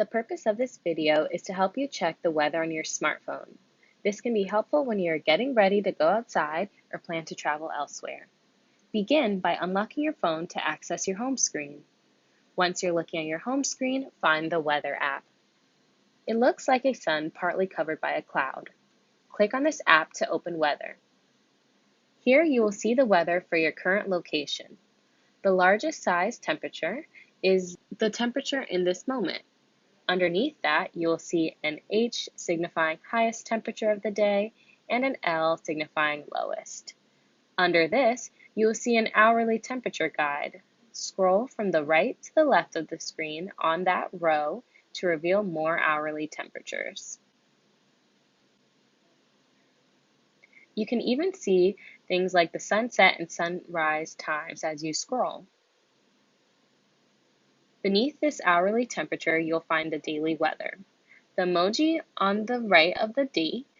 The purpose of this video is to help you check the weather on your smartphone. This can be helpful when you are getting ready to go outside or plan to travel elsewhere. Begin by unlocking your phone to access your home screen. Once you're looking at your home screen, find the Weather app. It looks like a sun partly covered by a cloud. Click on this app to open Weather. Here you will see the weather for your current location. The largest size temperature is the temperature in this moment. Underneath that, you will see an H signifying highest temperature of the day and an L signifying lowest. Under this, you will see an hourly temperature guide. Scroll from the right to the left of the screen on that row to reveal more hourly temperatures. You can even see things like the sunset and sunrise times as you scroll. Beneath this hourly temperature, you'll find the daily weather. The emoji on the right of the date